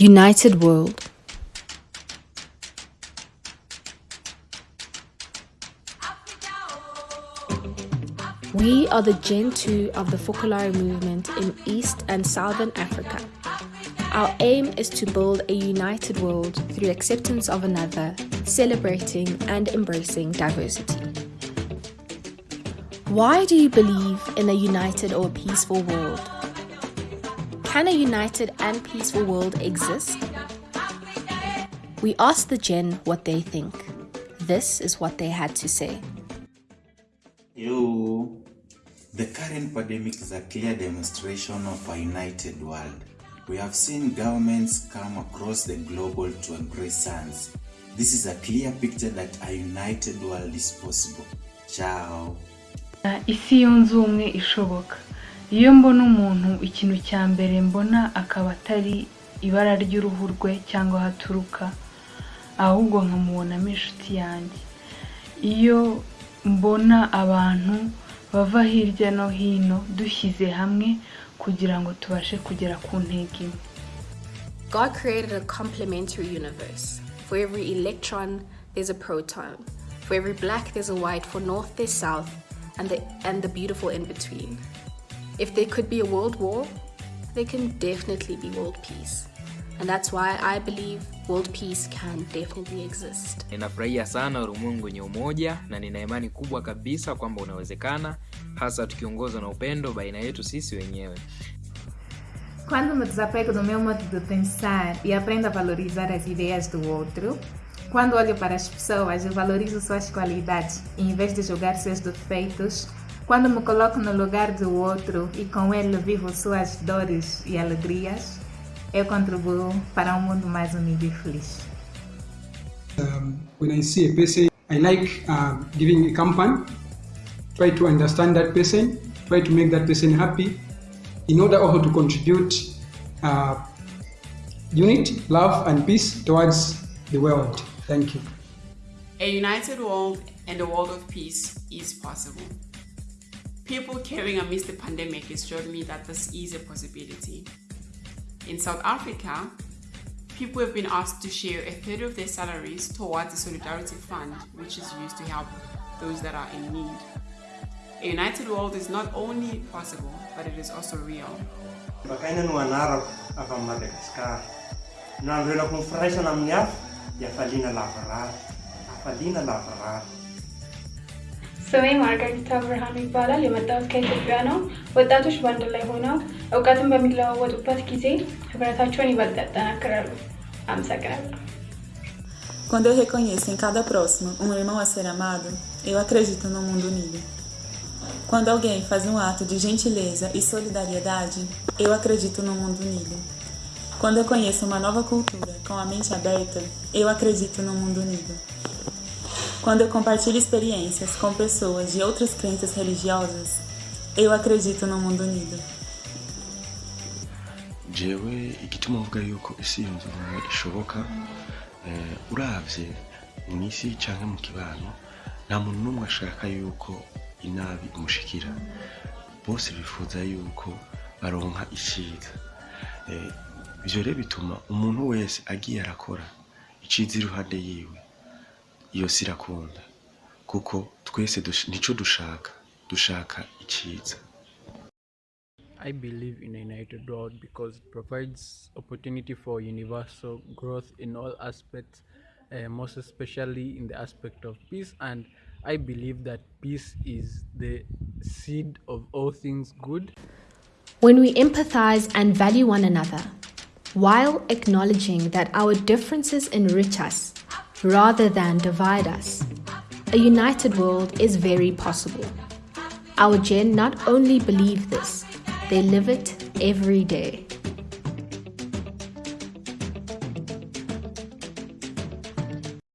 United World. We are the Gen 2 of the Focolare movement in East and Southern Africa. Our aim is to build a united world through acceptance of another, celebrating and embracing diversity. Why do you believe in a united or peaceful world? Can a united and peaceful world exist? We asked the Gen what they think. This is what they had to say. You, the current pandemic is a clear demonstration of a united world. We have seen governments come across the globe to embrace science. This is a clear picture that a united world is possible. Ciao. Uh, isi yunze ubumwe ishoboka iyo mbona umuntu ikintu cya mbere mbona akaba atari ibara ry'uruhu rwe cyangwa aho aturuka ahubwo nkamubonamo inshuti yanjye iyo mbona abantu bava hirya no hino dushyize hamwe kugira ngo tubashe kugera ku ntego imwe God created a complementary universe. For every electron, there's a proton. For every black, there's a white. For north, there's south, and the, and the beautiful in between. If there could be a world war, there can definitely be world peace. And that's why I believe world peace can definitely exist. Ninafurahia sana ulimwengu wenye umoja na nina imani kubwa kabisa kwamba unawezekana, hasa tukiongozwa na upendo baina yetu sisi wenyewe. Quando me desapego do meu modo de pensar e aprendo a valorizar as ideias do outro, quando olho para as pessoas e valorizo suas qualidades em vez de julgar seus defeitos, quando me coloco no lugar do outro e com ele vivo suas dores e alegrias, eu contribuo para um mundo mais unido e feliz. um, when I see a person, I like uh, giving a company, try to understand that person, try to make that person happy, in order also to contribute uh, unity, love, and peace towards the world. Thank you. A united world and a world of peace is possible. People caring amidst the pandemic has showed me that this is a possibility. In South Africa, people have been asked to share a third of their salaries towards the Solidarity Fund, which is used to help those that are in need. A united world is not only possible, but it is also real. Bakaina no anarako avy amin'ny Madagasikara. Nandro ela firaisana amin'ny hafa dia ስሜ ማርጋሪታ ብርሃኑ ይባላል። የመጣሁት ከኢትዮጵያ ነው። ወጣቶች በአንድ ላይ ሆነው እውቀትን በሚለዋወጡበት ጊዜ ህብረታቸውን ይበልጥ ያጠናክራሉ። አመሰግናለሁ። Quando eu reconheço em cada próximo um irmão a ser amado, eu acredito no mundo unido. Quando alguém faz um ato de gentileza e solidariedade, eu acredito no mundo unido. Quando eu conheço uma nova cultura com a mente aberta, eu acredito no mundo unido. Quando eu compartilho experiências com pessoas de outras crenças religiosas, eu acredito no mundo unido. jewe igituma mvuga yuko isi yunze ubumwe ishoboka eh, uravye mu isi canke mu kibano nta muntu n'umwe ashaka yuko inabi imushikira. Bose bifuza yuko baronka iciza eh, ivyo rero bituma umuntu wese agiye arakora iciza iruhande yiwe iyo si irakunda kuko twese nico dushaka dushaka iciza I believe in a united world because it provides opportunity for universal growth in all aspects, uh, most especially in the aspect of peace. And I believe that peace is the seed of all things good. When we empathize and value one another, while acknowledging that our differences enrich us rather than divide us, a united world is very possible. Our Gen not only believe this, they live it every day.